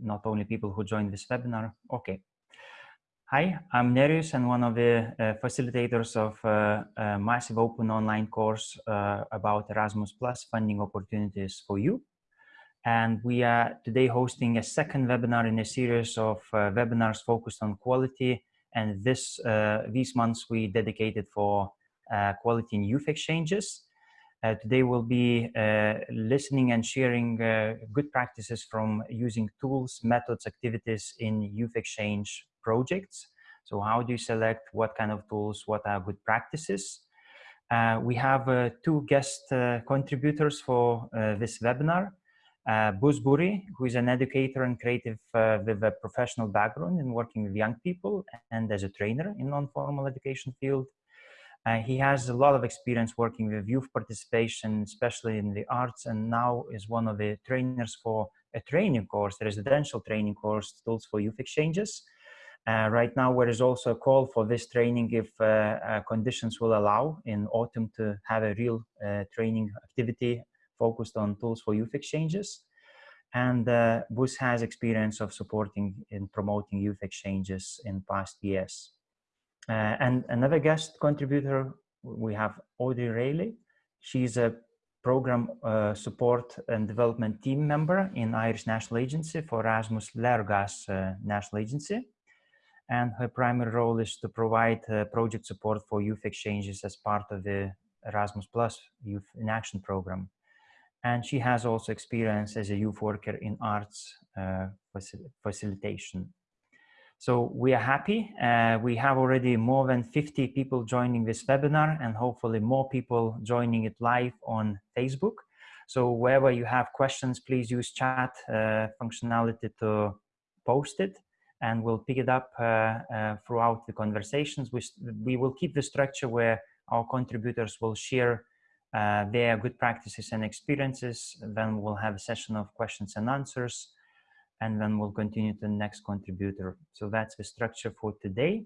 not only people who join this webinar. Okay. Hi, I'm Nerijus and one of the uh, facilitators of uh, a massive open online course uh, about Erasmus Plus funding opportunities for you. And we are today hosting a second webinar in a series of uh, webinars focused on quality. And this uh, these months we dedicated for uh, quality in youth exchanges. Uh, today we'll be uh, listening and sharing uh, good practices from using tools, methods, activities in youth exchange projects. So how do you select what kind of tools, what are good practices? Uh, we have uh, two guest uh, contributors for this webinar. Uh, Buz Buri, who is an educator and creative with a professional background in working with young people and as a trainer in non-formal education field. Uh, he has a lot of experience working with youth participation, especially in the arts, and now is one of the trainers for a training course, a residential training course, Tools for Youth Exchanges. Uh, right now, there is also a call for this training if uh, uh conditions will allow in autumn to have a real uh, training activity focused on Tools for Youth Exchanges. And uh, Buz has experience of supporting and promoting youth exchanges in past years. Uh, and another guest contributor, we have Audrey Rayleigh. She's a program uh, support and development team member in Irish National Agency for Erasmus Léargas uh, National Agency. And her primary role is to provide uh, project support for youth exchanges as part of the Erasmus Plus Youth in Action program. And she has also experience as a youth worker in arts uh, facil facilitation. So we are happy. Uh, we have already more than 50 people joining this webinar and hopefully more people joining it live on Facebook. So wherever you have questions, please use chat uh, functionality to post it and we'll pick it up uh, uh throughout the conversations. We, we will keep the structure where our contributors will share uh, their good practices and experiences. Then we'll have a session of questions and answers and then we'll continue to the next contributor. So that's the structure for today.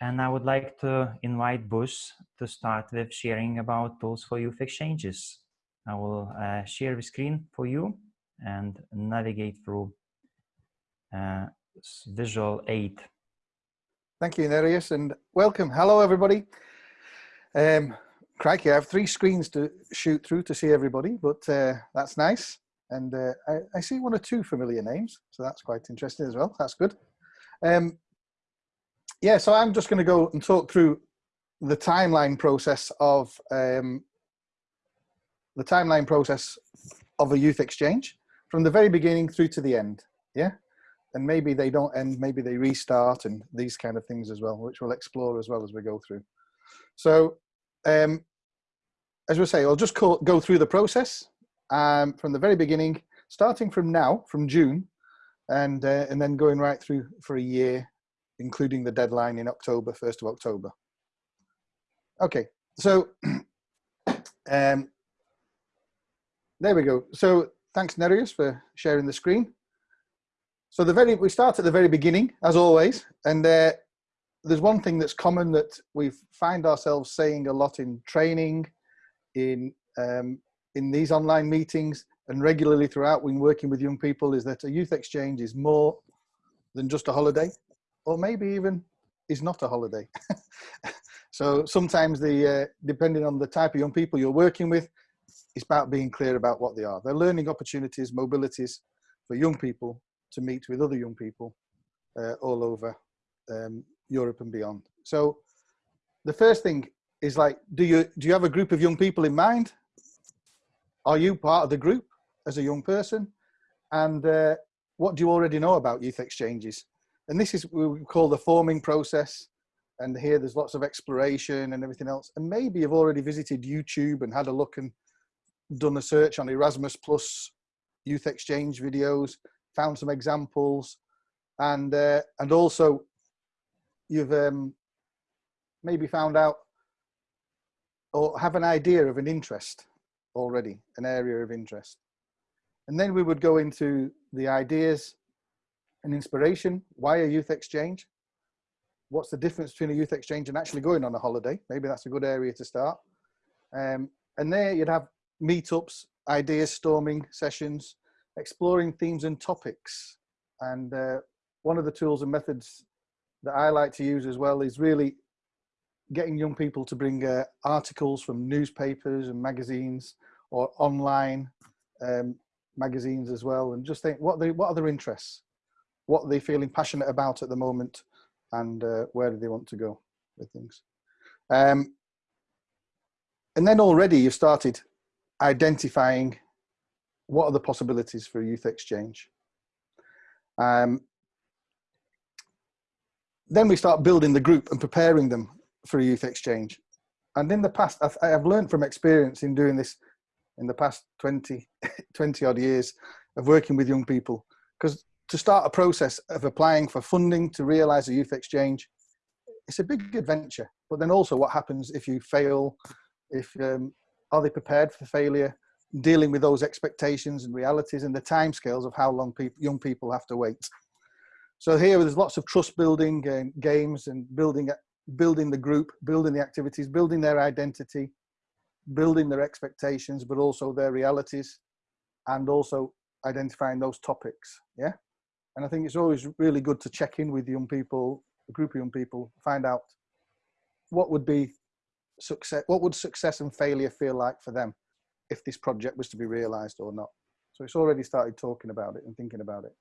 And I would like to invite Buz to start with sharing about tools for youth exchanges. I will uh, share the screen for you and navigate through uh, visual aid. Thank you, Nerijus, and welcome. Hello, everybody. Um, crikey, I have three screens to shoot through to see everybody, but uh, that's nice. And uh, I, I, see one or two familiar names, so that's quite interesting as well. That's good. Um, yeah, so I'm just going to go and talk through the timeline process of um, the timeline process of a youth exchange from the very beginning through to the end. Yeah, and maybe they don't end, maybe they restart, and these kind of things as well, which we'll explore as well as we go through. So, um, as we say, I'll just call, go through the process um, from the very beginning, starting from now, from June, and, uh, and then going right through for a year, including the deadline in October, 1st of October. Okay, so um, there we go. So thanks Nerijus for sharing the screen. So the very we start at the very beginning, as always, and uh, there's one thing that's common that we find ourselves saying a lot in training, in um, in these online meetings and regularly throughout when working with young people is that a youth exchange is more than just a holiday or maybe even is not a holiday. so sometimes the uh, depending on the type of young people you're working with, it's about being clear about what they are. They're learning opportunities, mobilities for young people to meet with other young people uh, all over um, Europe and beyond. So the first thing is like, do you, do you have a group of young people in mind? Are you part of the group as a young person? And uh, what do you already know about youth exchanges? And this is what we call the forming process. And here there's lots of exploration and everything else. And maybe you've already visited YouTube and had a look and done a search on Erasmus Plus youth exchange videos, found some examples, and uh, and also you've um, maybe found out or have an idea of an interest already, an area of interest. And then we would go into the ideas and inspiration. Why a youth exchange? What's the difference between a youth exchange and actually going on a holiday? Maybe that's a good area to start. Um, and there you'd have meetups, ideas storming sessions, exploring themes and topics. And uh, one of the tools and methods that I like to use as well is really getting young people to bring uh, articles from newspapers and magazines or online um, magazines as well and just think what they what are their interests? What are they feeling passionate about at the moment and uh, where do they want to go with things? Um, and then already you've started identifying what are the possibilities for youth exchange. Um, then we start building the group and preparing them for a youth exchange. And in the past, I've, I've learned from experience in doing this in the past 20, 20 odd years of working with young people. Because to start a process of applying for funding to realize a youth exchange, it's a big adventure. But then also what happens if you fail, if um, are they prepared for failure, dealing with those expectations and realities and the timescales of how long people, young people have to wait. So here there's lots of trust building and games and building building the group, building the activities, building their identity, building their expectations, but also their realities, and also identifying those topics. Yeah. And I think it's always really good to check in with young people, a group of young people, find out what would be success, what would success and failure feel like for them if this project was to be realized or not. So it's already started talking about it and thinking about it.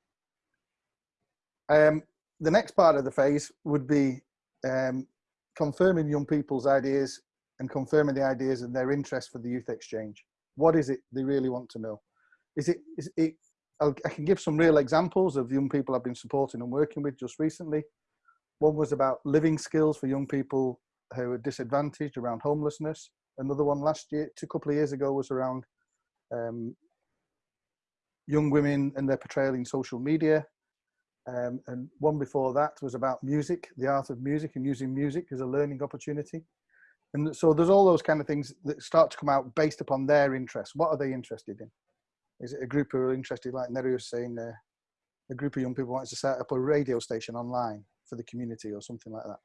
Um, the next part of the phase would be um, confirming young people's ideas and confirming the ideas and their interest for the youth exchange. What is it they really want to know? Is it, is it I'll, I can give some real examples of young people I've been supporting and working with just recently. One was about living skills for young people who are disadvantaged around homelessness. Another one last year, two couple of years ago, was around um, young women and their portrayal in social media um, and one before that was about music, the art of music and using music as a learning opportunity. And so there's all those kind of things that start to come out based upon their interests. What are they interested in? Is it a group who are interested, like Neri was saying, uh, a group of young people wants to set up a radio station online for the community or something like that.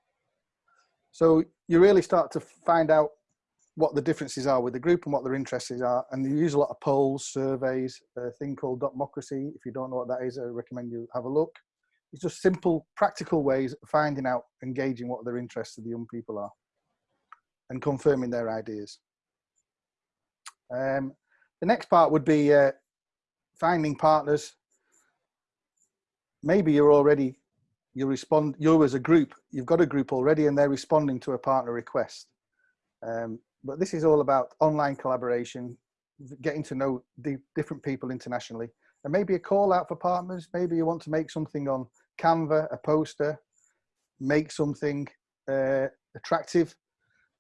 So you really start to find out what the differences are with the group and what their interests are. And you use a lot of polls, surveys, a thing called Dotmocracy. If you don't know what that is, I recommend you have a look. It's just simple, practical ways of finding out, engaging what their interests of the young people are and confirming their ideas. Um, the next part would be uh, finding partners. Maybe you're already, you respond, you as a group, you've got a group already and they're responding to a partner request. Um, but this is all about online collaboration, getting to know the different people internationally and maybe a call out for partners. Maybe you want to make something on Canva, a poster, make something uh, attractive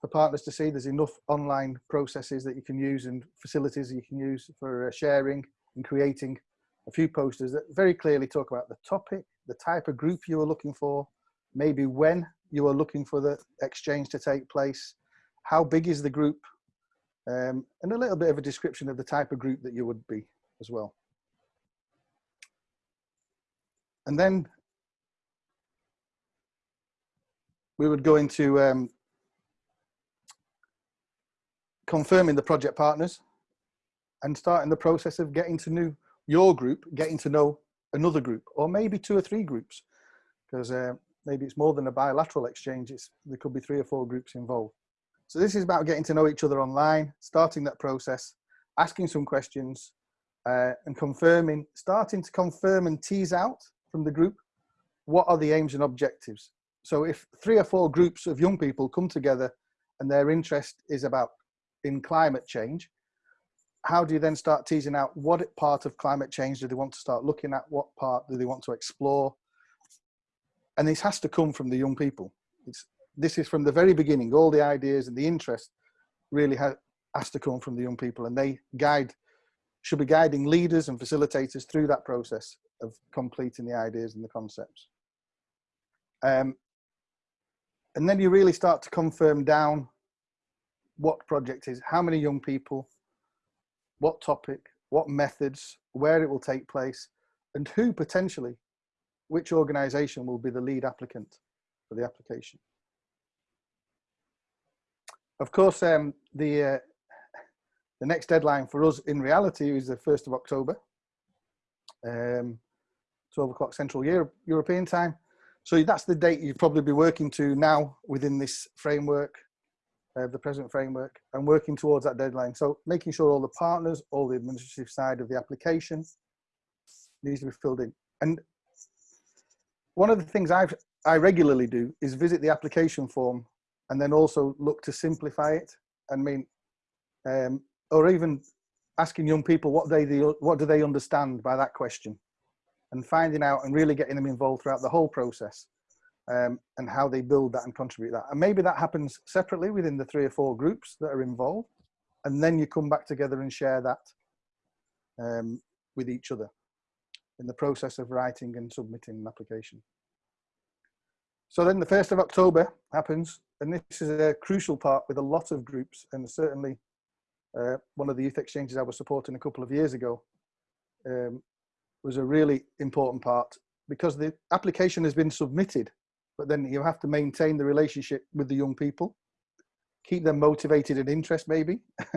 for partners to see. There's enough online processes that you can use and facilities you can use for uh, sharing and creating a few posters that very clearly talk about the topic, the type of group you are looking for, maybe when you are looking for the exchange to take place, how big is the group, um, and a little bit of a description of the type of group that you would be as well. And then we would go into um, confirming the project partners and starting the process of getting to know your group, getting to know another group, or maybe two or three groups, because uh, maybe it's more than a bilateral exchange. It's, there could be three or four groups involved. So this is about getting to know each other online, starting that process, asking some questions, uh, and confirming, starting to confirm and tease out from the group, what are the aims and objectives? So if three or four groups of young people come together and their interest is about in climate change, how do you then start teasing out what part of climate change do they want to start looking at? What part do they want to explore? And this has to come from the young people. It's, this is from the very beginning, all the ideas and the interest really ha has to come from the young people and they guide, should be guiding leaders and facilitators through that process of completing the ideas and the concepts. Um, and then you really start to confirm down what project is, how many young people, what topic, what methods, where it will take place, and who potentially, which organization will be the lead applicant for the application. Of course, um, the, uh, the next deadline for us in reality is the 1st of October. um, 12 o'clock Central Europe, European time. So that's the date you'd probably be working to now within this framework, uh, the present framework, and working towards that deadline. So making sure all the partners, all the administrative side of the application needs to be filled in. And one of the things I've, I regularly do is visit the application form and then also look to simplify it. I mean, um, or even asking young people what they the what do they understand by that question and finding out and really getting them involved throughout the whole process um, and how they build that and contribute that. And maybe that happens separately within the three or four groups that are involved and then you come back together and share that um, with each other in the process of writing and submitting an application. So then the 1st of October happens and this is a crucial part with a lot of groups and certainly uh, one of the youth exchanges I was supporting a couple of years ago um, was a really important part because the application has been submitted, but then you have to maintain the relationship with the young people, keep them motivated and interest maybe,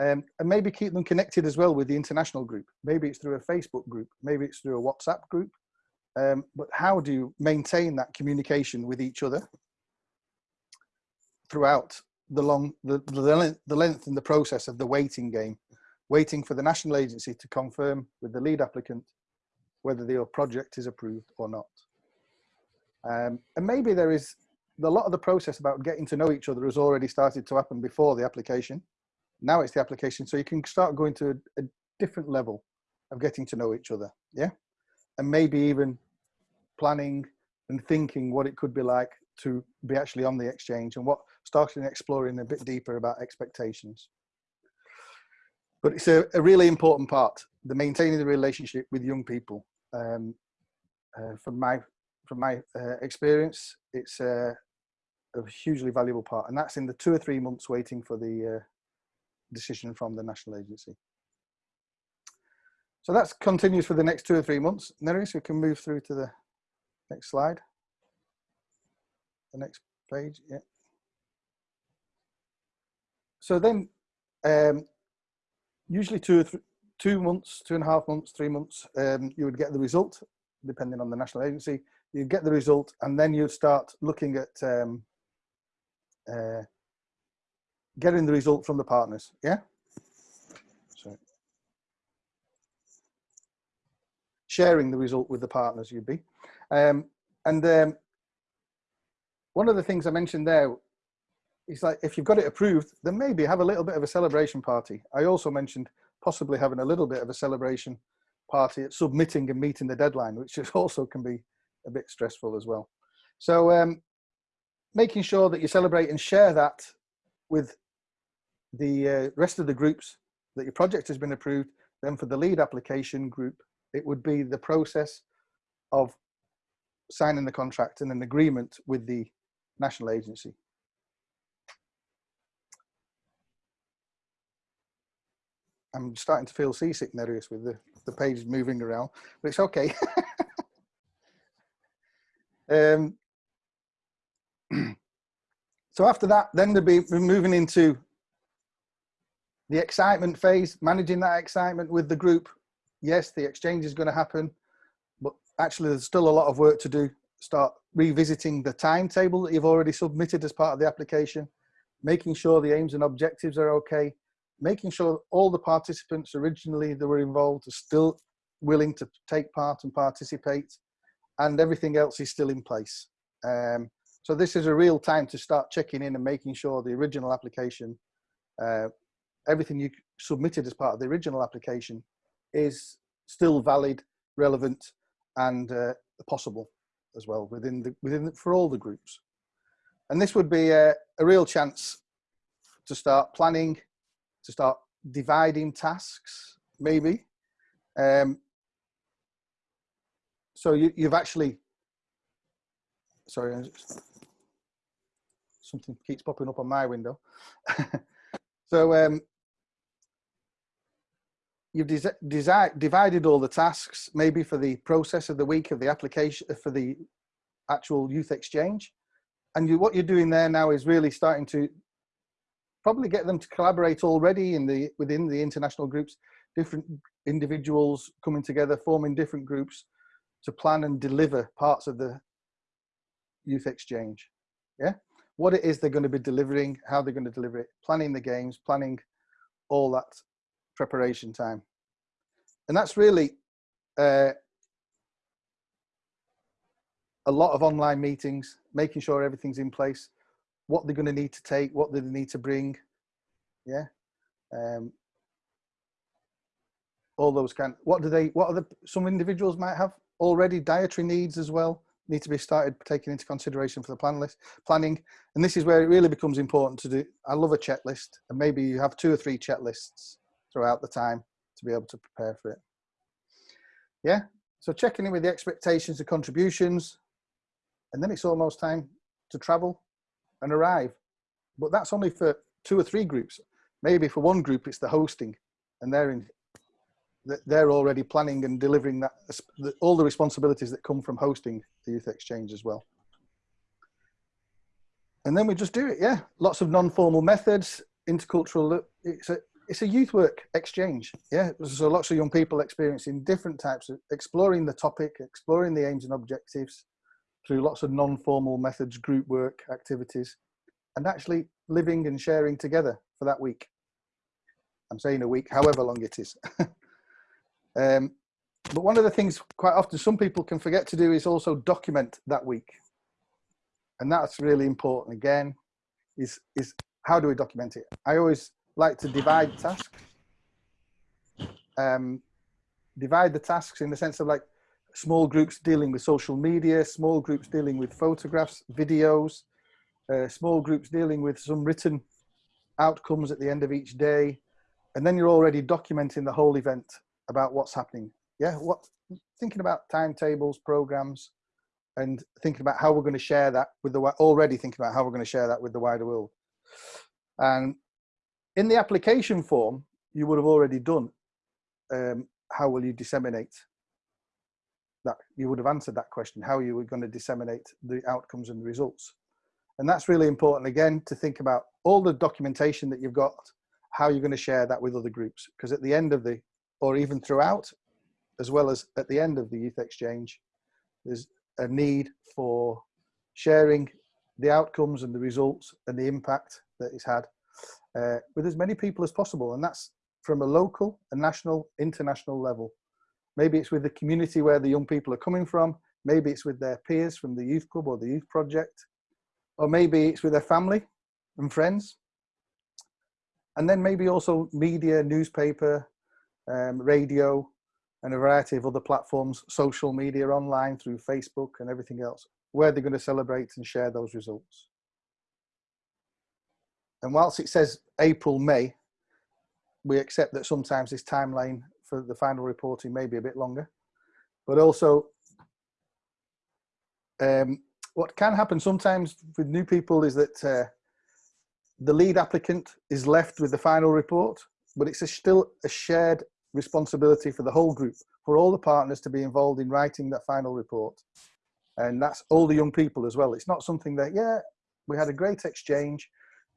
um, and maybe keep them connected as well with the international group. Maybe it's through a Facebook group, maybe it's through a WhatsApp group, um, but how do you maintain that communication with each other throughout the long the, the, length, the length and the process of the waiting game waiting for the national agency to confirm with the lead applicant whether the project is approved or not. Um, and maybe there is a lot of the process about getting to know each other has already started to happen before the application. Now it's the application so you can start going to a, a different level of getting to know each other yeah? And maybe even planning and thinking what it could be like to be actually on the exchange and what starting exploring a bit deeper about expectations. But it's a, a really important part, the maintaining the relationship with young people. Um, uh, from my from my uh, experience, it's a hugely valuable part, and that's in the two or three months waiting for the uh, decision from the national agency. So that continues for the next two or three months. Neris, we can move through to the next slide. The next page, yeah so then um, usually two, two months, two and a half months, three months, um, you would get the result, depending on the national agency. You get the result, and then you'd start looking at um, uh, getting the result from the partners. Yeah. So sharing the result with the partners, you'd be, um, and um, one of the things I mentioned there he's like, if you've got it approved, then maybe have a little bit of a celebration party. I also mentioned possibly having a little bit of a celebration party at submitting and meeting the deadline, which is also can be a bit stressful as well. So um, making sure that you celebrate and share that with the uh, rest of the groups that your project has been approved. Then for the lead application group, it would be the process of signing the contract and an agreement with the national agency. I'm starting to feel seasick, Nerijus, with the, the page moving around, but it's okay. um, so after that, then they'll be moving into the excitement phase, managing that excitement with the group. Yes, the exchange is going to happen, but actually there's still a lot of work to do. Start revisiting the timetable that you've already submitted as part of the application, making sure the aims and objectives are okay, making sure all the participants originally that were involved are still willing to take part and participate and everything else is still in place. Um, so this is a real time to start checking in and making sure the original application, uh, everything you submitted as part of the original application is still valid, relevant and uh, possible as well within the, within the, for all the groups. And this would be a, a real chance to start planning to start dividing tasks, maybe. Um, so you, you've actually, sorry, something keeps popping up on my window. so um, you've divided all the tasks, maybe for the process of the week of the application, for the actual youth exchange. And you, what you're doing there now is really starting to probably get them to collaborate already in the within the international groups different individuals coming together, forming different groups to plan and deliver parts of the youth exchange. Yeah, what it is they're going to be delivering, how they're going to deliver it, planning the games, planning all that preparation time. And that's really uh, a lot of online meetings, making sure everything's in place, what they're going to need to take, what they need to bring. Yeah. Um, all those kind what do they what are the some individuals might have already dietary needs as well need to be started taking into consideration for the plan list planning and this is where it really becomes important to do i love a checklist and maybe you have two or three checklists throughout the time to be able to prepare for it yeah so checking in with the expectations the contributions and then it's almost time to travel and arrive. But that's only for two or three groups. Maybe for one group it's the hosting and they're in they're already planning and delivering that all the responsibilities that come from hosting the youth exchange as well. And then we just do it yeah. Lots of non-formal methods intercultural uh, it's a it's a youth work exchange yeah. So lots of young people experiencing different types of exploring the topic exploring the aims and objectives through lots of non-formal methods group work activities and actually living and sharing together for that week i'm saying a week however long it is Um, but one of the things quite often some people can forget to do is also document that week. And that's really important again, is, is how do we document it? I always like to divide tasks. Um, divide the tasks in the sense of like small groups dealing with social media, small groups dealing with photographs, videos, uh, small groups dealing with some written outcomes at the end of each day. And then you're already documenting the whole event about what's happening. Yeah, what thinking about timetables, programs, and thinking about how we're going to share that with the already thinking about how we're going to share that with the wider world. And in the application form, you would have already done um, how will you disseminate that you would have answered that question how you were going to disseminate the outcomes and the results and that's really important again to think about all the documentation that you've got how you're going to share that with other groups because at the end of the or even throughout, as well as at the end of the youth exchange, there's a need for sharing the outcomes and the results and the impact that it's had uh, with as many people as possible. And that's from a local, a national, international level. Maybe it's with the community where the young people are coming from. Maybe it's with their peers from the youth club or the youth project. Or maybe it's with their family and friends. And then maybe also media, newspaper, um, radio, and a variety of other platforms, social media, online through Facebook and everything else, where they're going to celebrate and share those results. And whilst it says April, May, we accept that sometimes this timeline for the final reporting may be a bit longer, but also um, what can happen sometimes with new people is that uh, the lead applicant is left with the final report, but it's a still a shared responsibility for the whole group, for all the partners to be involved in writing that final report. And that's all the young people as well. It's not something that, yeah, we had a great exchange,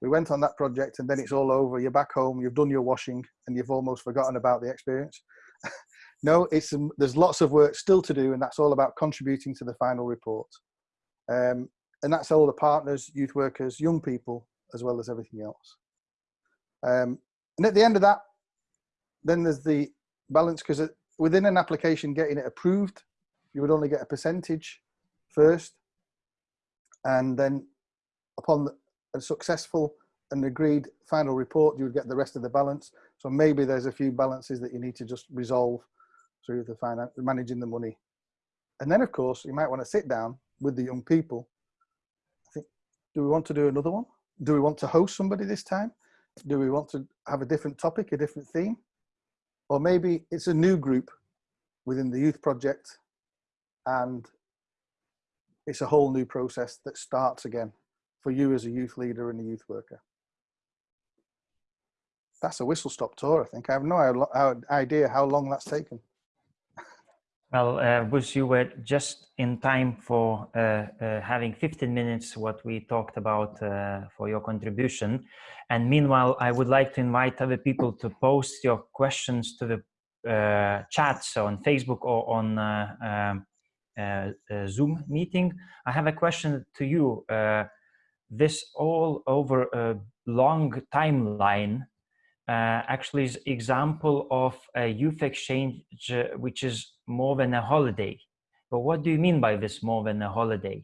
we went on that project and then it's all over, you're back home, you've done your washing and you've almost forgotten about the experience. no, it's um, there's lots of work still to do and that's all about contributing to the final report. Um, and that's all the partners, youth workers, young people, as well as everything else. Um, and at the end of that, then there's the balance because within an application getting it approved, you would only get a percentage first. And then upon a successful and agreed final report, you would get the rest of the balance. So maybe there's a few balances that you need to just resolve through the finance, managing the money. And then of course, you might want to sit down with the young people. I think, do we want to do another one? Do we want to host somebody this time? Do we want to have a different topic, a different theme? Or maybe it's a new group within the youth project and it's a whole new process that starts again for you as a youth leader and a youth worker. That's a whistle stop tour, I think. I have no idea how long that's taken. Well, uh, Bruce, you were just in time for uh, uh, having 15 minutes what we talked about uh, for your contribution. And meanwhile, I would like to invite other people to post your questions to the uh, chats on Facebook or on um, Zoom meeting. I have a question to you. This all over a long timeline uh, actually is example of a youth exchange uh, which is more than a holiday. But what do you mean by this more than a holiday?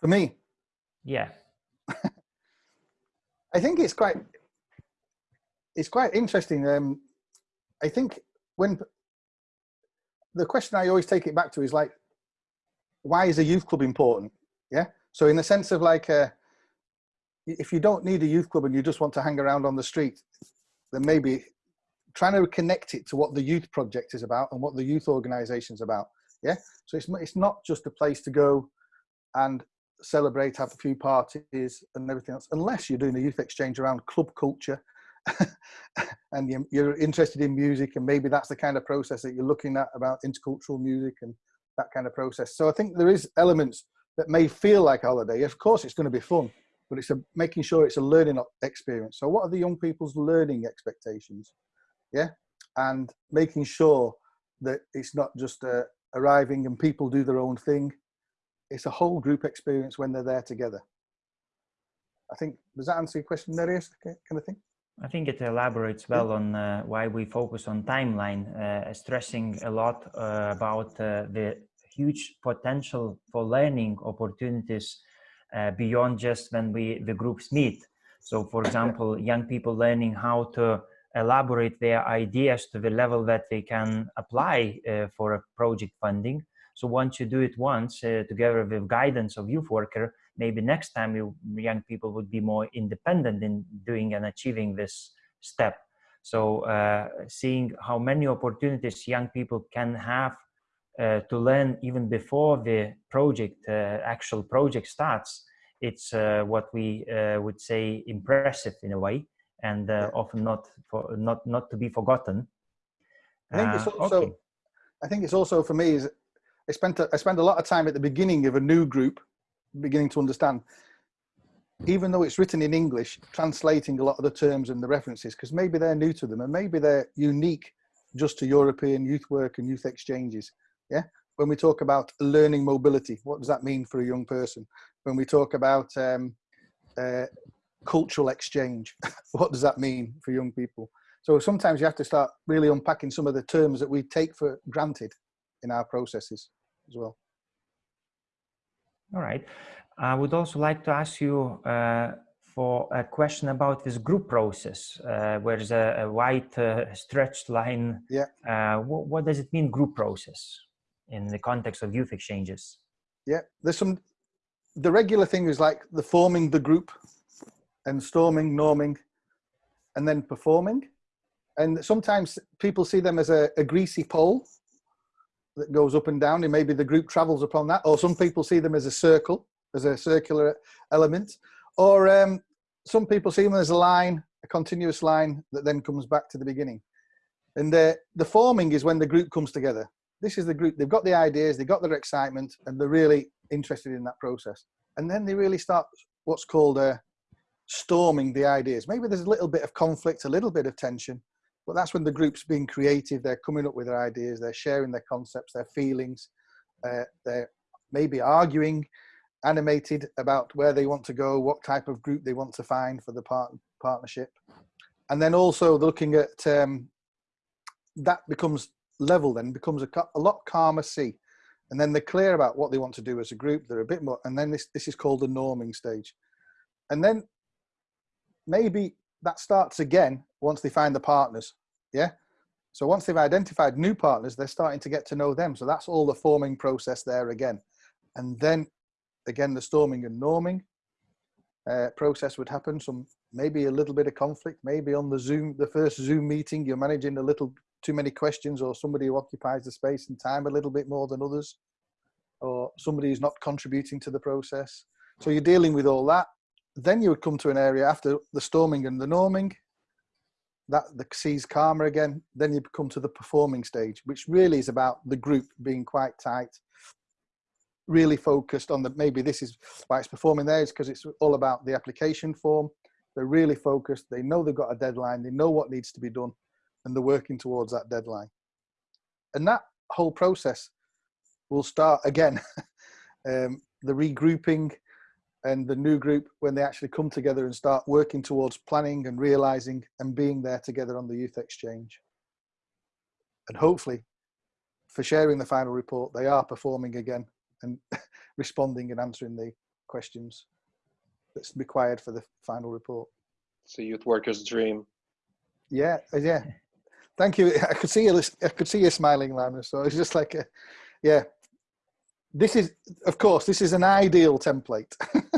For me? Yeah. I think it's quite it's quite interesting. Um, I think when the question I always take it back to is like, why is a youth club important? Yeah. So in the sense of like, uh, if you don't need a youth club and you just want to hang around on the street, then maybe trying to connect it to what the youth project is about and what the youth organization is about. Yeah. So it's, it's not just a place to go and celebrate, have a few parties and everything else, unless you're doing a youth exchange around club culture and you're interested in music and maybe that's the kind of process that you're looking at about intercultural music and that kind of process. So I think there is elements that may feel like holiday. Of course, it's going to be fun, but it's a, making sure it's a learning experience. So what are the young people's learning expectations? Yeah. And making sure that it's not just uh, arriving and people do their own thing. It's a whole group experience when they're there together. I think, does that answer your question, Nerijus, kind of thing? I think it elaborates well on uh, why we focus on timeline, uh, stressing a lot uh, about uh, the huge potential for learning opportunities uh, beyond just when we the groups meet. So, for example, young people learning how to elaborate their ideas to the level that they can apply uh, for a project funding. So once you do it once together with guidance of youth worker, maybe next time you, young people would be more independent in doing and achieving this step. So uh, seeing how many opportunities young people can have uh, to learn even before the project, uh, actual project starts, it's uh, what we uh, would say impressive in a way and uh, often not for, not not to be forgotten. I think it's also okay. I think it's also for me is I spent a, I spend a lot of time at the beginning of a new group beginning to understand, even though it's written in English, translating a lot of the terms and the references, because maybe they're new to them and maybe they're unique just to European youth work and youth exchanges. Yeah. When we talk about learning mobility, what does that mean for a young person? When we talk about um, uh, cultural exchange, what does that mean for young people? So sometimes you have to start really unpacking some of the terms that we take for granted in our processes as well. All right. I would also like to ask you uh, for a question about this group process, uh, where there's a, a white uh, stretched line. Yeah. Uh, what, what, does it mean, group process, in the context of youth exchanges? Yeah, there's some. The regular thing is like the forming the group, and storming, norming, and then performing. And sometimes people see them as a, a greasy pole that goes up and down and maybe the group travels upon that or some people see them as a circle as a circular element or um, some people see them as a line a continuous line that then comes back to the beginning and the the forming is when the group comes together this is the group they've got the ideas they've got their excitement and they're really interested in that process. And then they really start what's called a uh, storming the ideas. Maybe there's a little bit of conflict a little bit of tension but that's when the group's being creative. They're coming up with their ideas they're sharing their concepts their feelings uh, they're maybe arguing animated about where they want to go what type of group they want to find for the part partnership. And then also looking at um, that becomes level then becomes a, a lot calmer sea. and then they're clear about what they want to do as a group they're a bit more and then this this is called the norming stage and then maybe that starts again once they find the partners. Yeah. So once they've identified new partners, they're starting to get to know them. So that's all the forming process there again. And then again, the storming and norming uh, process would happen. Some maybe a little bit of conflict, maybe on the Zoom, the first Zoom meeting, you're managing a little too many questions or somebody who occupies the space and time a little bit more than others, or somebody who's not contributing to the process. So you're dealing with all that. Then you would come to an area after the storming and the norming that the sea's calmer again. Then you come to the performing stage which really is about the group being quite tight really focused on the maybe this is why it's performing there is because it's all about the application form. They're really focused, they know they've got a deadline, they know what needs to be done, and they're working towards that deadline. And that whole process will start again, um, the regrouping and the new group when they actually come together and start working towards planning and realizing and being there together on the youth exchange. And hopefully for sharing the final report, they are performing again and responding and answering the questions that's required for the final report. It's a youth worker's dream. Yeah, uh, yeah. Thank you. I could see you. I could see you smiling, Lana. So it's just like, a, yeah. This is, of course, this is an ideal template.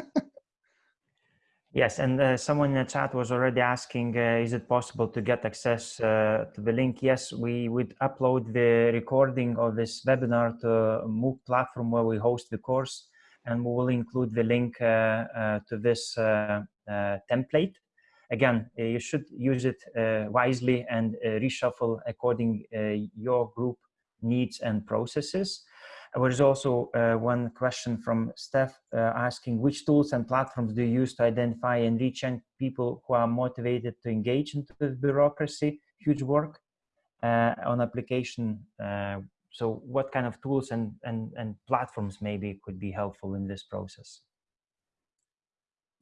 Yes, and uh, someone in the chat was already asking, uh, is it possible to get access uh, to the link? Yes, we would upload the recording of this webinar to MOOC platform where we host the course, and we will include the link uh, uh, to this uh, template. Again, you should use it wisely and reshuffle according your group needs and processes. There is also uh, one question from Steph uh, asking which tools and platforms do you use to identify and reach young people who are motivated to engage into the bureaucracy, huge work uh, on application. Uh, so what kind of tools and, and, and platforms maybe could be helpful in this process?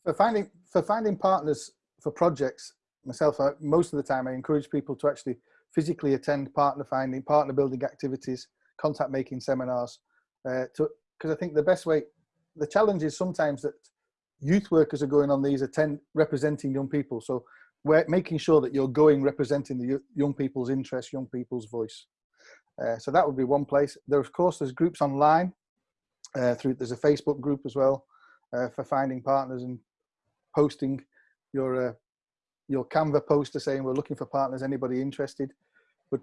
For finding, for finding partners for projects, myself, I, most of the time I encourage people to actually physically attend partner finding, partner building activities, contact making seminars uh, because I think the best way the challenge is sometimes that youth workers are going on these attend representing young people. So we're making sure that you're going representing the young people's interests young people's voice. Uh, so that would be one place. There of course there's groups online uh, through there's a Facebook group as well uh, for finding partners and posting your uh, your Canva poster saying we're looking for partners anybody interested But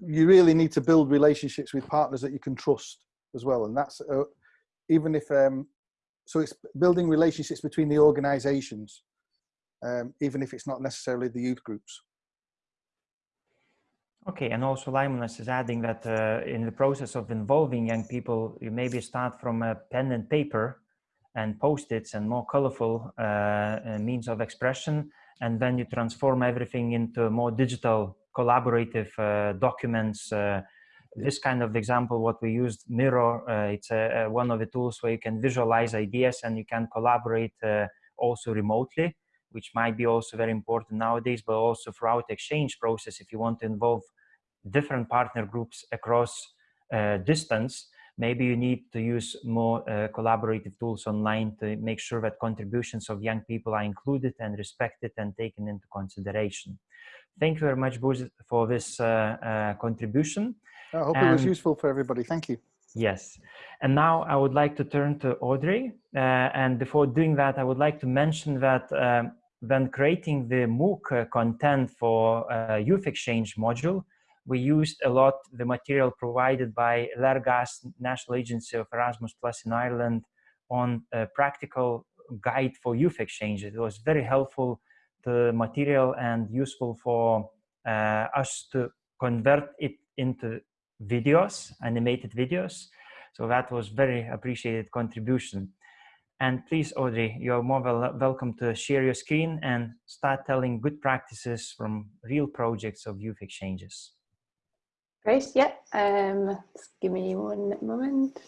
you really need to build relationships with partners that you can trust as well. And that's uh, even if, um, so it's building relationships between the organizations, um, even if it's not necessarily the youth groups. Okay, and also Limonas is adding that uh, in the process of involving young people, you maybe start from a pen and paper and post-its and more colorful uh, means of expression, and then you transform everything into more digital collaborative uh, documents. Uh, this kind of example, what we used, Miro uh, it's one of the tools where you can visualize ideas and you can collaborate also remotely, which might be also very important nowadays, but also throughout exchange process, if you want to involve different partner groups across uh, distance, maybe you need to use more uh, collaborative tools online to make sure that contributions of young people are included and respected and taken into consideration. Thank you very much, Buz, for this uh, uh, contribution. I hope and, it was useful for everybody. Thank you. Yes. And now I would like to turn to Audrey. Uh, and before doing that, I would like to mention that um, when creating the MOOC content for Youth Exchange module, we used a lot the material provided by Léargas, National Agency of Erasmus Plus in Ireland, on a practical guide for youth exchange. It was very helpful the material and useful for uh, us to convert it into videos, animated videos. So that was very appreciated contribution. And please, Audrey, you're more wel welcome to share your screen and start telling good practices from real projects of youth exchanges. Great, yeah. Um, just give me one moment.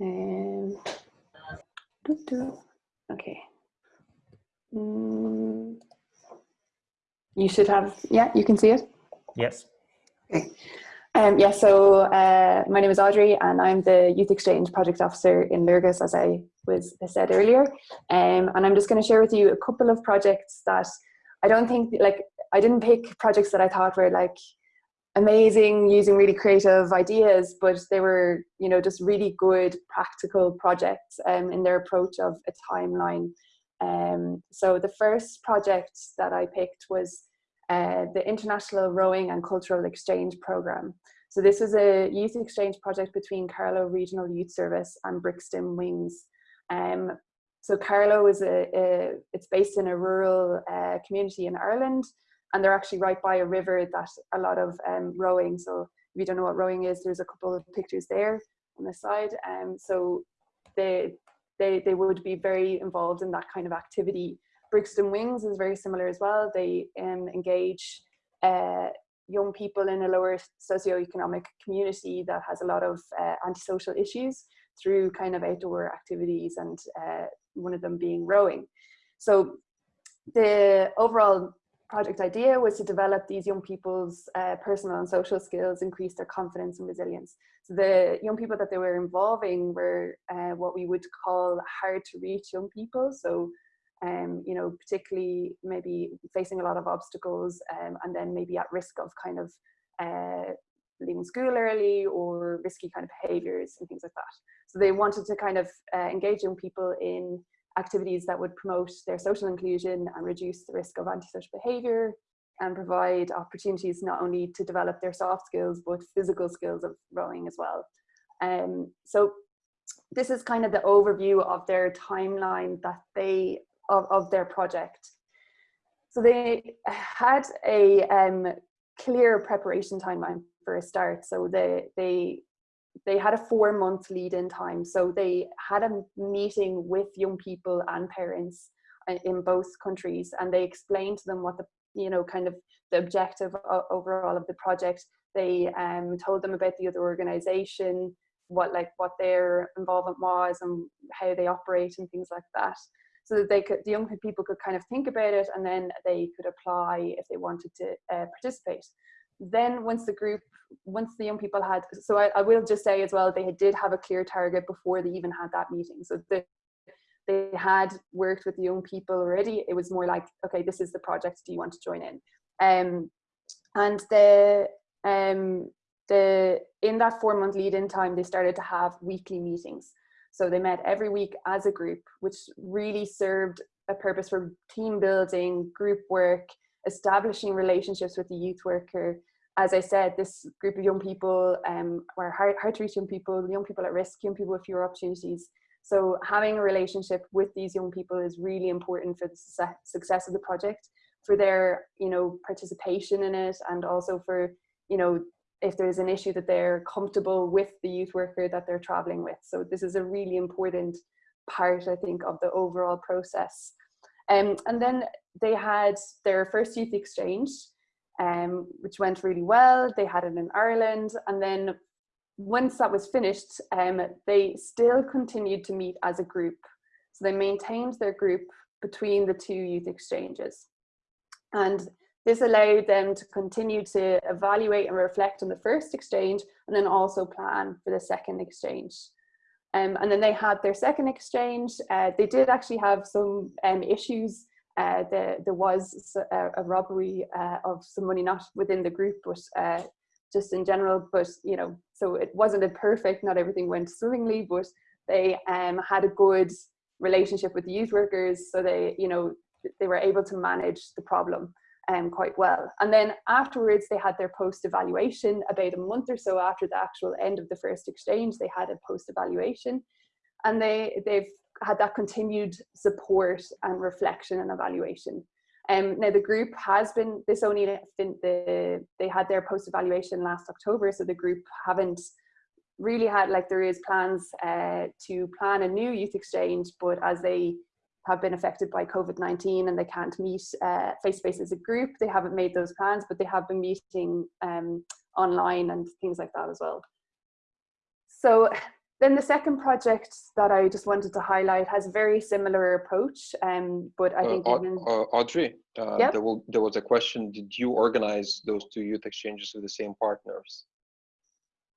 Um, okay. Mm, you should have, yeah, you can see it? Yes. Okay. Um, yeah, so uh, my name is Audrey and I'm the Youth Exchange Project Officer in Léargas, as I was said earlier. Um, and I'm just going to share with you a couple of projects that I don't think, like, I didn't pick projects that I thought were like amazing, using really creative ideas, but they were, you know, just really good practical projects um, in their approach of a timeline um, so the first project that I picked was uh, the International Rowing and Cultural Exchange Programme. So this is a youth exchange project between Carlow Regional Youth Service and Brixton Wings. Um, so Carlow is a, a, it's based in a rural uh, community in Ireland and they're actually right by a river that a lot of um, rowing. So if you don't know what rowing is, there's a couple of pictures there on the side. Um, so they, they, they would be very involved in that kind of activity Brixton Wings is very similar as well. They um, engage uh, young people in a lower socioeconomic community that has a lot of uh, antisocial issues through kind of outdoor activities and uh, one of them being rowing. So the overall project idea was to develop these young people's uh, personal and social skills, increase their confidence and resilience. So the young people that they were involving were uh, what we would call hard to reach young people. So, um, you know, particularly maybe facing a lot of obstacles um, and then maybe at risk of kind of uh, leaving school early or risky kind of behaviors and things like that. So they wanted to kind of uh, engage young people in activities that would promote their social inclusion and reduce the risk of antisocial behavior and provide opportunities not only to develop their soft skills but physical skills of rowing as well. Um, so this is kind of the overview of their timeline that they of, of their project. So they had a um, clear preparation timeline for a start. So they they they had a four month lead in time. So they had a meeting with young people and parents uh, in both countries and they explained to them what the, you know, kind of the objective overall of the project. They um, told them about the other organization, what like what their involvement was and how they operate and things like that. So that they could, the young people could kind of think about it and then they could apply if they wanted to uh, participate then once the group once the young people had so I, I, will just say as well they did have a clear target before they even had that meeting. So the, they had worked with the young people already. It was more like okay this is the project. Do you want to join in? Um and the um the in that four month lead in time they started to have weekly meetings. So they met every week as a group which really served a purpose for team building group work establishing relationships with the youth worker as I said, this group of young people um, were hard, hard to reach young people, young people at risk, young people with fewer opportunities. So having a relationship with these young people is really important for the success of the project, for their, you know, participation in it, and also for, you know, if there's an issue that they're comfortable with the youth worker that they're traveling with. So this is a really important part, I think, of the overall process. Um, and then they had their first youth exchange um, which went really well. They had it in Ireland. And then once that was finished, um, they still continued to meet as a group. So they maintained their group between the two youth exchanges. And this allowed them to continue to evaluate and reflect on the first exchange and then also plan for the second exchange. Um, and then they had their second exchange. Uh, they did actually have some um, issues uh, the, there was a, a robbery uh, of some money, not within the group, but uh, just in general. But, you know, so it wasn't a perfect, not everything went swimmingly, but they um, had a good relationship with the youth workers. So they, you know, they were able to manage the problem um, quite well. And then afterwards, they had their post evaluation about a month or so after the actual end of the first exchange, they had a post evaluation and they, they've had that continued support and reflection and evaluation. Um, now the group has been, this only the, they had their post evaluation last October, so the group haven't really had, like there is plans uh, to plan a new youth exchange, but as they have been affected by COVID-19 and they can't meet uh, face-to-face -face as a group, they haven't made those plans, but they have been meeting um, online and things like that as well. So then the second project that I just wanted to highlight has a very similar approach, um, but I uh, think uh, uh, Audrey, uh, yep. there, will, there was a question: Did you organize those two youth exchanges with the same partners?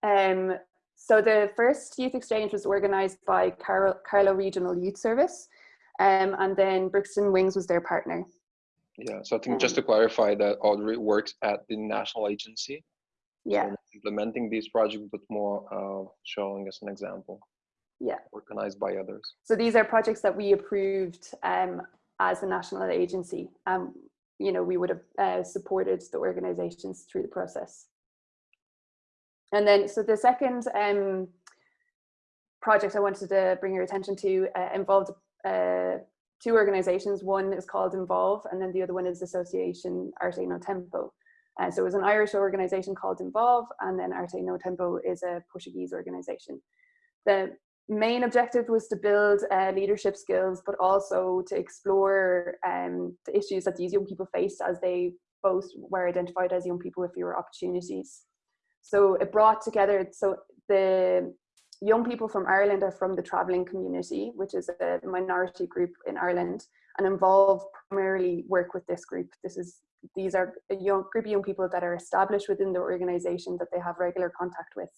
Um, so the first youth exchange was organized by Carlow, Regional Youth Service, um, and then Brixton Wings was their partner. Yeah, so I think um, just to clarify that Audrey works at the national agency yeah. So implementing these projects but more uh, showing us an example. Yeah. Organized by others. So these are projects that we approved um, as a national agency. Um you know we would have uh, supported the organizations through the process. And then so the second um project i wanted to bring your attention to uh, involved uh, two organizations. One is called involve and then the other one is association arte no tempo uh, so it was an Irish organization called Involve, and then Arte No Tempo is a Portuguese organization. The main objective was to build uh, leadership skills, but also to explore um, the issues that these young people faced as they both were identified as young people with fewer opportunities. So it brought together, so the young people from Ireland are from the travelling community, which is a minority group in Ireland, and involve primarily work with this group. This is these are young group of young people that are established within the organisation that they have regular contact with.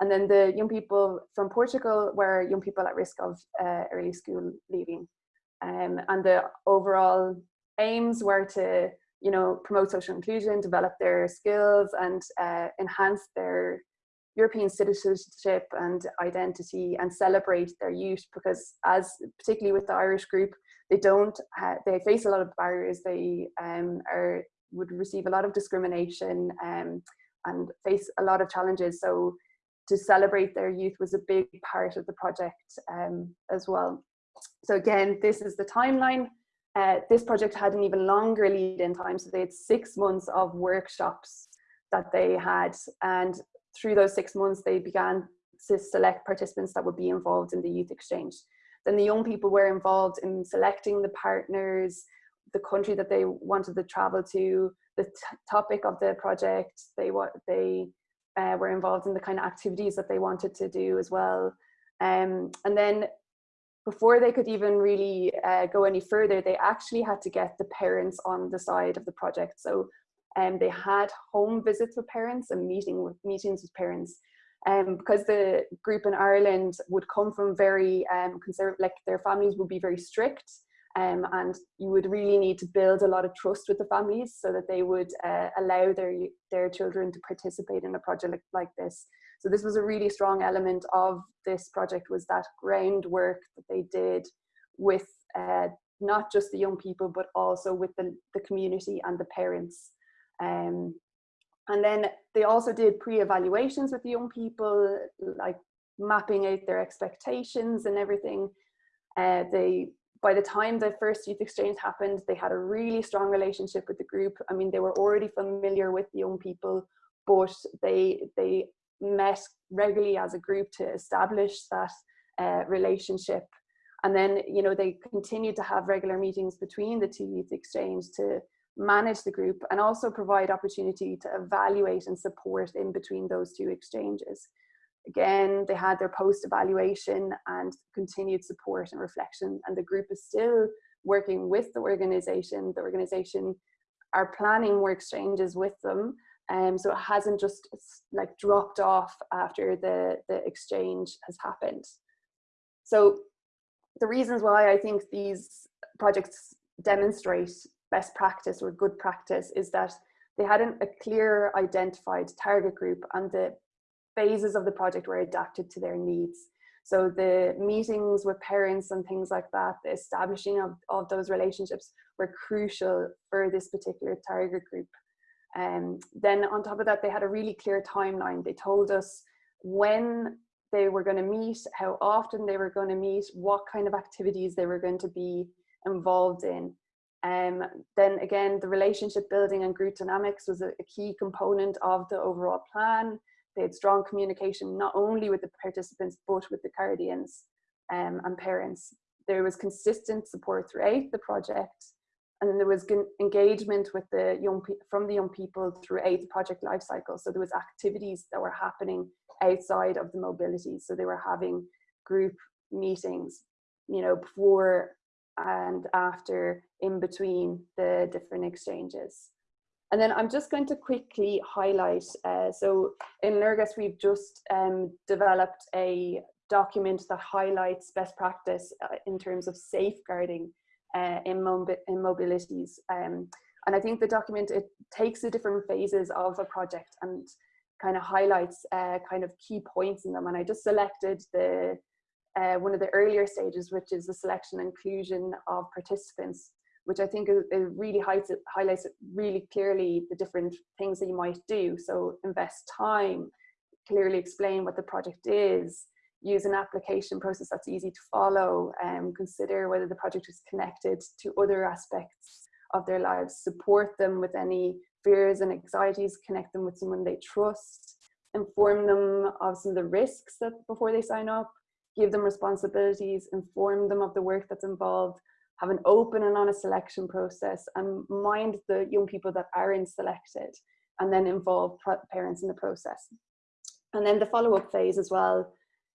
And then the young people from Portugal were young people at risk of uh, early school leaving. Um, and the overall aims were to, you know, promote social inclusion, develop their skills and uh, enhance their European citizenship and identity and celebrate their youth because as particularly with the Irish group, they don't, they face a lot of barriers. They um, are, would receive a lot of discrimination um, and face a lot of challenges. So to celebrate their youth was a big part of the project um, as well. So again, this is the timeline. Uh, this project had an even longer lead in time. So they had six months of workshops that they had. And through those six months, they began to select participants that would be involved in the youth exchange. Then the young people were involved in selecting the partners, the country that they wanted to travel to, the topic of the project. They, they uh, were involved in the kind of activities that they wanted to do as well. Um, and then before they could even really uh, go any further, they actually had to get the parents on the side of the project. So um, they had home visits with parents and meeting with meetings with parents. Um, because the group in Ireland would come from very um, conservative, like their families would be very strict um, and you would really need to build a lot of trust with the families so that they would uh, allow their their children to participate in a project like, like this. So this was a really strong element of this project was that groundwork that they did with uh, not just the young people but also with the, the community and the parents. Um, and then they also did pre-evaluations with the young people, like mapping out their expectations and everything. Uh, they by the time the first youth exchange happened, they had a really strong relationship with the group. I mean, they were already familiar with the young people, but they they met regularly as a group to establish that uh, relationship. And then, you know, they continued to have regular meetings between the two youth exchange to manage the group and also provide opportunity to evaluate and support in between those two exchanges. Again, they had their post evaluation and continued support and reflection, and the group is still working with the organization. The organization are planning more exchanges with them. Um, so it hasn't just like dropped off after the, the exchange has happened. So the reasons why I think these projects demonstrate best practice or good practice is that they hadn't a clear identified target group and the phases of the project were adapted to their needs. So the meetings with parents and things like that, the establishing of, of those relationships were crucial for this particular target group. And um, then on top of that, they had a really clear timeline. They told us when they were going to meet, how often they were going to meet, what kind of activities they were going to be involved in. Um, then again, the relationship building and group dynamics was a, a key component of the overall plan. They had strong communication not only with the participants but with the guardians um, and parents. There was consistent support throughout the project and then there was engagement with the young from the young people throughout the project life cycle. So there was activities that were happening outside of the mobility. So they were having group meetings, you know, before and after in between the different exchanges. And then I'm just going to quickly highlight, uh, so in Léargas we've just um, developed a document that highlights best practice uh, in terms of safeguarding uh, in, in mobilities. Um, and I think the document, it takes the different phases of a project and kind of highlights uh, kind of key points in them. And I just selected the uh, one of the earlier stages, which is the selection and inclusion of participants which I think it, really highlights it, highlights it really clearly the different things that you might do. So invest time, clearly explain what the project is, use an application process that's easy to follow, and um, consider whether the project is connected to other aspects of their lives, support them with any fears and anxieties, connect them with someone they trust, inform them of some of the risks that before they sign up, give them responsibilities, inform them of the work that's involved, have an open and honest selection process and mind the young people that aren't selected and then involve parents in the process. And then the follow-up phase as well,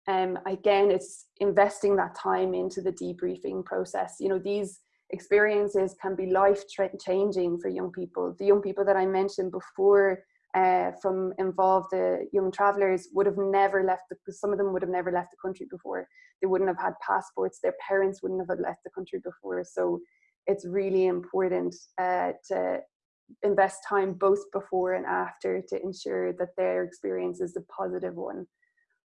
um, again, it's investing that time into the debriefing process. You know, these experiences can be life changing for young people. The young people that I mentioned before uh, from involved uh, young travelers would have never left, the, some of them would have never left the country before. They wouldn't have had passports, their parents wouldn't have left the country before. So it's really important uh, to invest time both before and after to ensure that their experience is a positive one.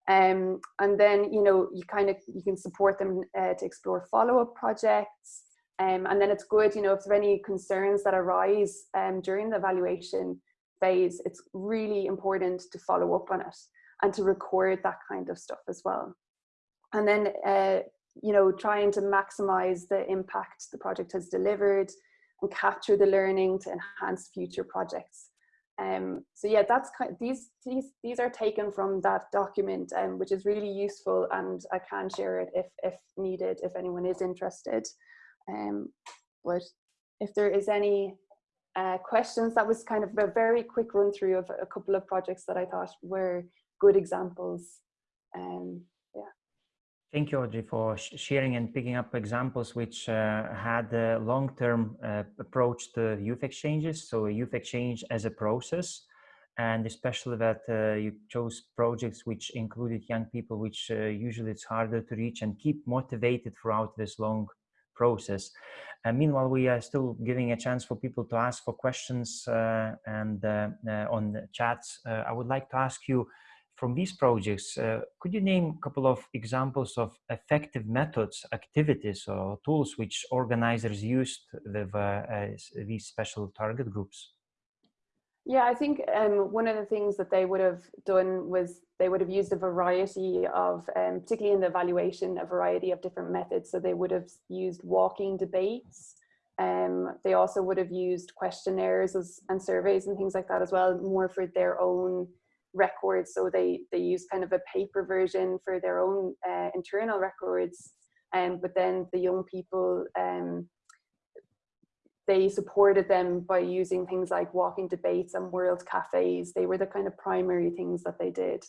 Um, and then, you know, you kind of, you can support them uh, to explore follow-up projects. Um, and then it's good, you know, if there are any concerns that arise um, during the evaluation phase, it's really important to follow up on it and to record that kind of stuff as well. And then, uh, you know, trying to maximize the impact the project has delivered and capture the learning to enhance future projects. Um, so yeah, that's kind of, these, these, these are taken from that document, um, which is really useful and I can share it if, if needed, if anyone is interested. Um, but if there is any uh, questions, that was kind of a very quick run through of a couple of projects that I thought were good examples. Um, Thank you, Audrey, for sharing and picking up examples which uh, had a long-term uh, approach to youth exchanges. So youth exchange as a process, and especially that uh, you chose projects which included young people, which uh, usually it's harder to reach and keep motivated throughout this long process. And meanwhile, we are still giving a chance for people to ask for questions uh, and uh, on the chats. I would like to ask you, from these projects, uh, could you name a couple of examples of effective methods, activities, or tools which organizers used with uh, these special target groups? Yeah, I think um, one of the things that they would have done was they would have used a variety of, um, particularly in the evaluation, a variety of different methods. So they would have used walking debates. Um, they also would have used questionnaires as, and surveys and things like that as well, more for their own records. So they, they use kind of a paper version for their own uh, internal records. Um, but then the young people, um, they supported them by using things like walking debates and world cafes. They were the kind of primary things that they did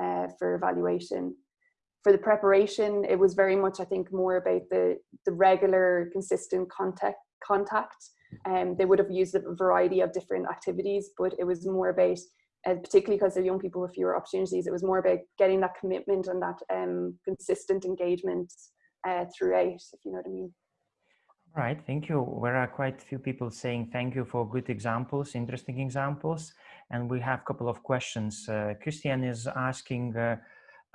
uh, for evaluation. For the preparation, it was very much, I think, more about the, the regular, consistent contact. contact. Um, they would have used a variety of different activities, but it was more about and particularly because they're young people with fewer opportunities, it was more about getting that commitment and that um, consistent engagement uh, throughout, if you know what I mean. All right, thank you. There are quite a few people saying thank you for good examples, interesting examples. And we have a couple of questions. Uh, Christian is asking, uh,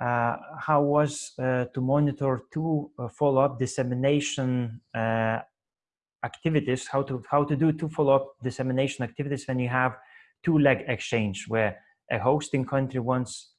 uh, how was uh, to monitor two uh, follow-up dissemination uh, activities, how to, how to do two follow-up dissemination activities when you have two leg exchange where a hosting country wants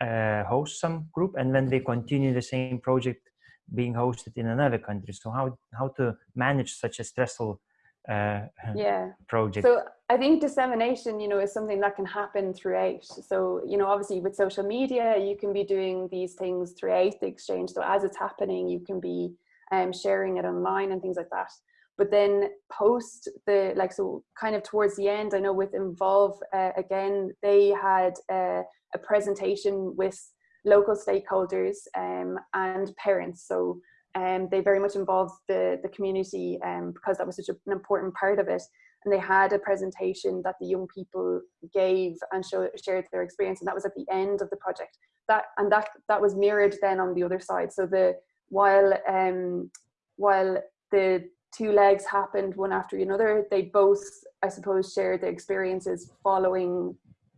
a host some group and then they continue the same project being hosted in another country. So how, how to manage such a stressful uh, yeah. project? So I think dissemination, you know, is something that can happen throughout. So, you know, obviously with social media, you can be doing these things throughout the exchange. So as it's happening, you can be um, sharing it online and things like that but then post the like so kind of towards the end i know with involve uh, again they had uh, a presentation with local stakeholders um, and parents. So um, they very much involved the the community um, because that was such an important part of it. And they had a presentation that the young people gave and show, shared their experience and that was at the end of the project. That and that that was mirrored then on the other side. So the while um while the two legs happened one after another, they both, I suppose, shared their experiences following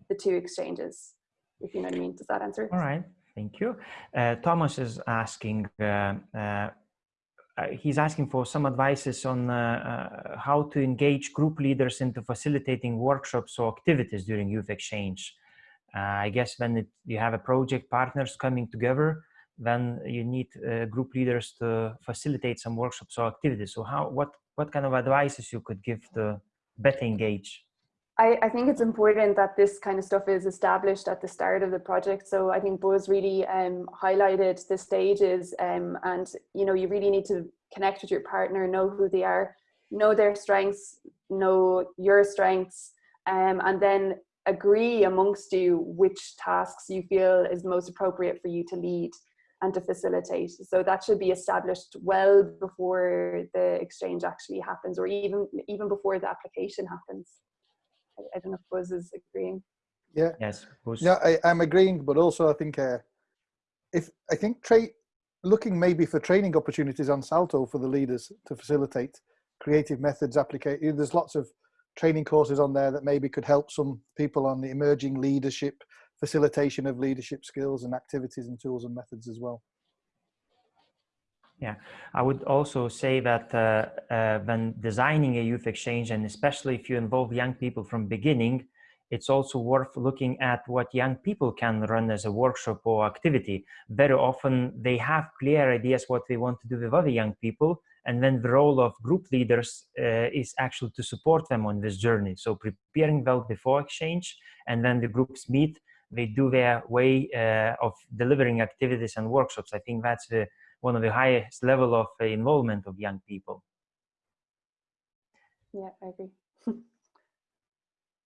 the two exchanges, if you know what I mean. Does that answer? All right, thank you. Uh, Thomas is asking, uh, uh, uh he's asking for some advices on uh, uh, how to engage group leaders into facilitating workshops or activities during youth exchange. I guess when it, you have a project partners coming together, then you need group leaders to facilitate some workshops or activities. So how, what, what kind of advices you could give to better engage? I, I, think it's important that this kind of stuff is established at the start of the project. So I think Buzz really um, highlighted the stages um, and you know you really need to connect with your partner, know who they are, know their strengths, know your strengths, um, and then agree amongst you which tasks you feel is most appropriate for you to lead and to facilitate. So that should be established well before the exchange actually happens or even even before the application happens. I, I don't know if Buzz is agreeing. Yeah. Yes. Buzz. Yeah, I, am agreeing, but also I think uh, if I think tra- looking maybe for training opportunities on Salto for the leaders to facilitate creative methods application. There's lots of training courses on there that maybe could help some people on the emerging leadership facilitation of leadership skills and activities and tools and methods as well. Yeah, I would also say that uh, uh, when designing a youth exchange, and especially if you involve young people from beginning, it's also worth looking at what young people can run as a workshop or activity. Very often they have clear ideas what they want to do with other young people, and then the role of group leaders uh, is actually to support them on this journey. So preparing well before exchange, and then the groups meet, they do their way uh, of delivering activities and workshops. I think that's the, one of the highest level of uh, involvement of young people. Yeah, I agree.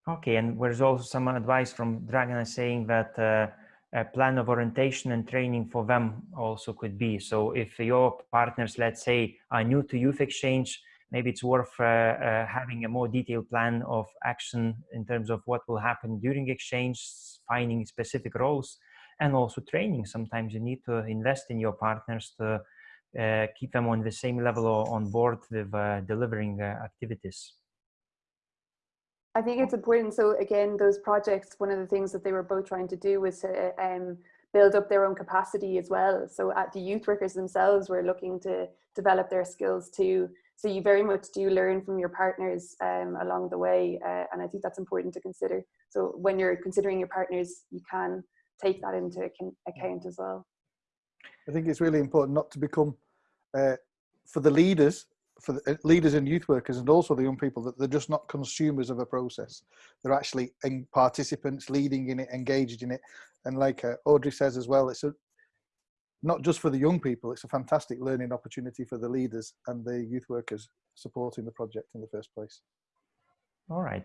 okay, and there's also some advice from Dragana saying that uh, a plan of orientation and training for them also could be. So if your partners, let's say, are new to youth exchange, maybe it's worth uh, uh, having a more detailed plan of action in terms of what will happen during exchange, finding specific roles, and also training. Sometimes you need to invest in your partners to uh, keep them on the same level or on board with uh, delivering uh, activities. I think it's important. So again, those projects, one of the things that they were both trying to do was to um, build up their own capacity as well. So at the youth workers themselves were looking to develop their skills too. So you very much do learn from your partners um, along the way. Uh, and I think that's important to consider. So when you're considering your partners, you can take that into account as well. I think it's really important not to become, uh, for the leaders, for the uh, leaders and youth workers and also the young people that they're just not consumers of a process. They're actually participants leading in it engaged in it. And like uh, audrey says as well it's a not just for the young people it's a fantastic learning opportunity for the leaders and the youth workers supporting the project in the first place all right.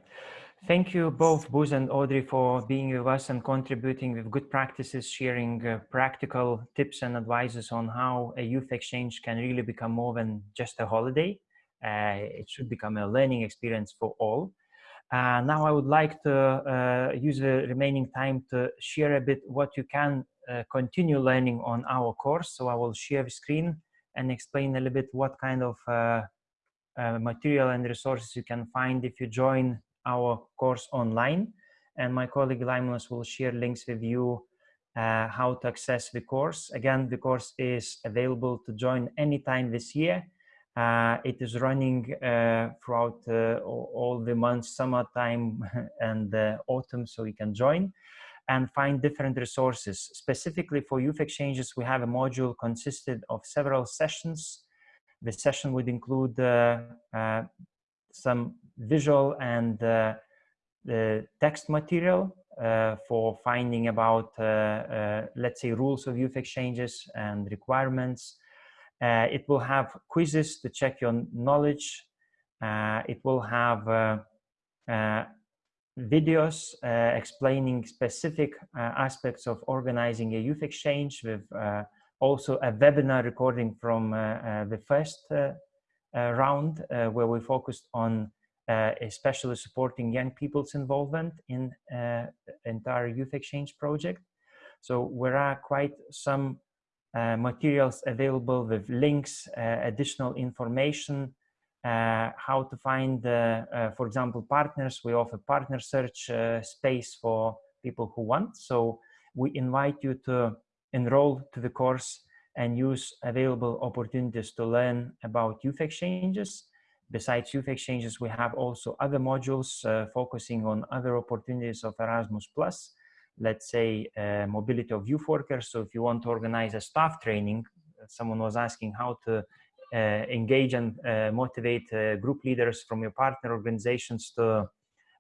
Thank you both buzz and audrey for being with us and contributing with good practices sharing uh, practical tips and advices on how a youth exchange can really become more than just a holiday. Uh, it should become a learning experience for all. Uh, now I would like to uh, use the remaining time to share a bit what you can uh, continue learning on our course. So I will share the screen and explain a little bit what kind of uh, material and resources you can find if you join our course online. And my colleague Laimonas will share links with you uh, how to access the course. Again, the course is available to join anytime this year. Uh, it is running uh, throughout uh, all the months, summertime and autumn, so you can join and find different resources. Specifically for youth exchanges, we have a module consisted of several sessions the session would include uh, uh, some visual and uh, text material for finding about, let's say, rules of youth exchanges and requirements. it will have quizzes to check your knowledge. it will have videos uh, explaining specific uh, aspects of organizing a youth exchange with uh, also a webinar recording from uh, uh, the first uh, round where we focused on especially supporting young people's involvement in entire youth exchange project. So there are quite some uh, materials available with links, uh, additional information, uh, how to find, for example, partners. We offer partner search space for people who want. So we invite you to enroll to the course and use available opportunities to learn about youth exchanges. Besides youth exchanges, we have also other modules uh, focusing on other opportunities of Erasmus Plus, let's say uh, mobility of youth workers. So if you want to organize a staff training, someone was asking how to uh, engage and uh, motivate uh, group leaders from your partner organizations to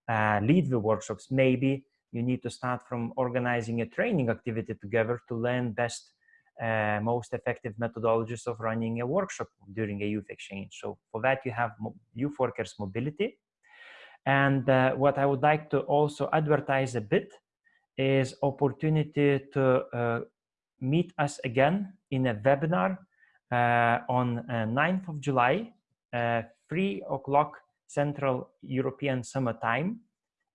uh, lead the workshops. Maybe you need to start from organizing a training activity together to learn best, uh, most effective methodologies of running a workshop during a youth exchange. So for that, you have youth workers mobility. And uh, what I would like to also advertise a bit is opportunity to uh, meet us again in a webinar uh, on 9th uh, of July, 3 o'clock Central European Summer Time,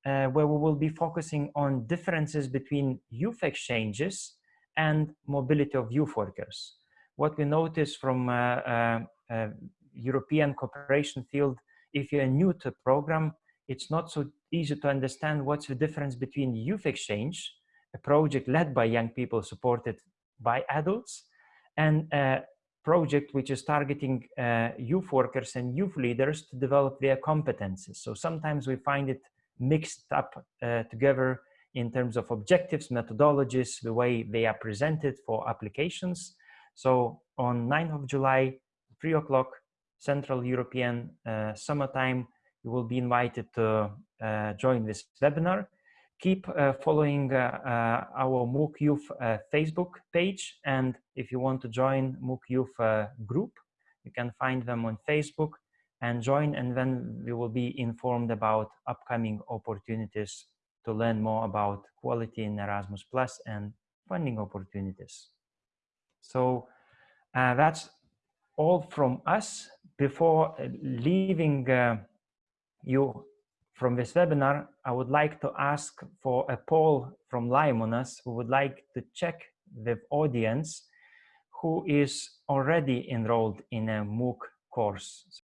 uh, where we will be focusing on differences between youth exchanges and mobility of youth workers. What we notice from uh, uh, uh European cooperation field, if you're new to program, it's not so easy to understand what's the difference between youth exchange, a project led by young people supported by adults, and a project which is targeting uh, youth workers and youth leaders to develop their competences. So sometimes we find it mixed up uh, together in terms of objectives, methodologies, the way they are presented for applications. So on 9th of July, 3 o'clock, Central European uh, summertime, you will be invited to uh, join this webinar. Keep uh, following uh, uh, our MOOC Youth Facebook page. And if you want to join MOOC Youth group, you can find them on Facebook and join and then we will be informed about upcoming opportunities to learn more about quality in Erasmus Plus and funding opportunities. So uh, that's all from us. Before uh, leaving uh, you from this webinar, I would like to ask for a poll from Laimonas who would like to check the audience who is already enrolled in a MOOC course.